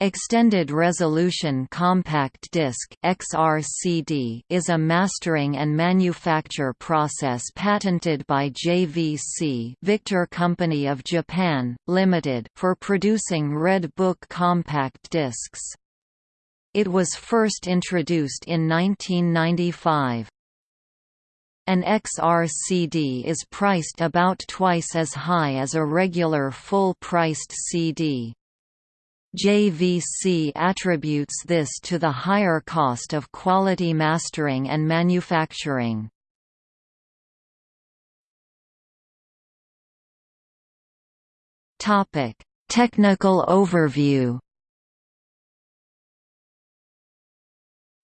Extended Resolution Compact Disc (XRCD) is a mastering and manufacture process patented by JVC Victor Company of Japan, Limited, for producing Red Book compact discs. It was first introduced in 1995. An XRCD is priced about twice as high as a regular full-priced CD. JVC attributes this to the higher cost of quality mastering and manufacturing. Technical overview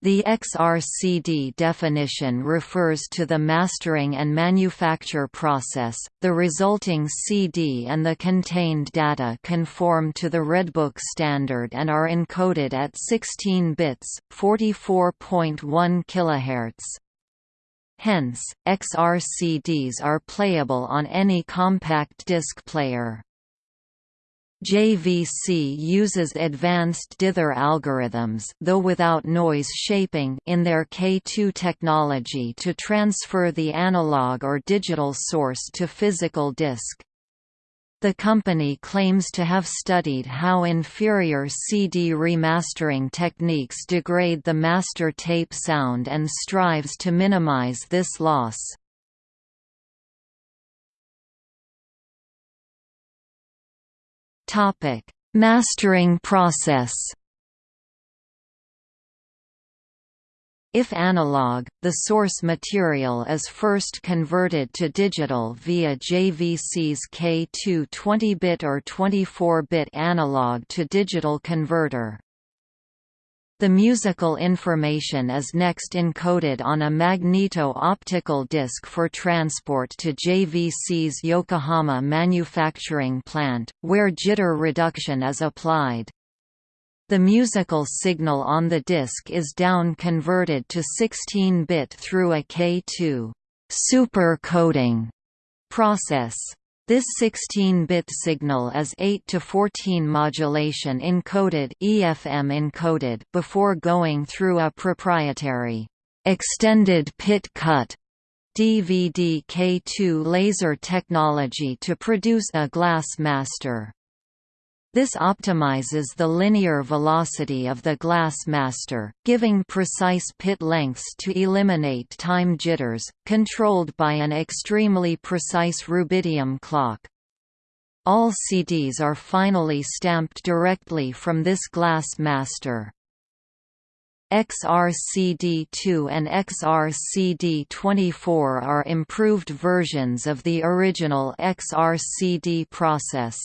The XRCD definition refers to the mastering and manufacture process. The resulting CD and the contained data conform to the Redbook standard and are encoded at 16 bits, 44.1 kHz. Hence, XRCDs are playable on any compact disc player. JVC uses advanced dither algorithms though without noise shaping in their K2 technology to transfer the analog or digital source to physical disk. The company claims to have studied how inferior CD remastering techniques degrade the master tape sound and strives to minimize this loss. Topic: Mastering process. If analog, the source material is first converted to digital via JVC's K2 20-bit or 24-bit analog to digital converter. The musical information is next encoded on a magneto-optical disc for transport to JVC's Yokohama manufacturing plant, where jitter reduction is applied. The musical signal on the disc is down-converted to 16-bit through a K2 super coding process. This 16-bit signal is 8 to 14 modulation encoded EFM encoded before going through a proprietary extended pit cut DVD K2 laser technology to produce a glass master. This optimizes the linear velocity of the glass master, giving precise pit lengths to eliminate time jitters, controlled by an extremely precise rubidium clock. All CDs are finally stamped directly from this glass master. XRCD2 and XRCD24 are improved versions of the original XRCD process.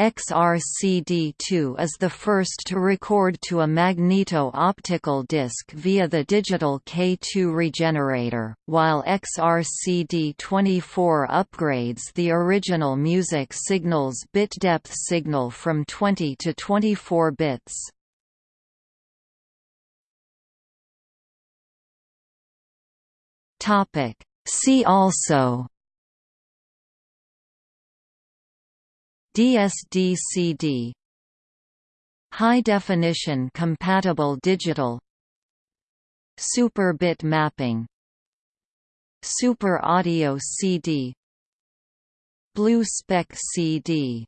XRCD2 is the first to record to a magneto-optical disc via the digital K2 regenerator, while XRCD24 upgrades the original music signal's bit depth signal from 20 to 24 bits. See also DSD-CD High definition compatible digital. Super bit mapping. Super audio CD Blu-spec CD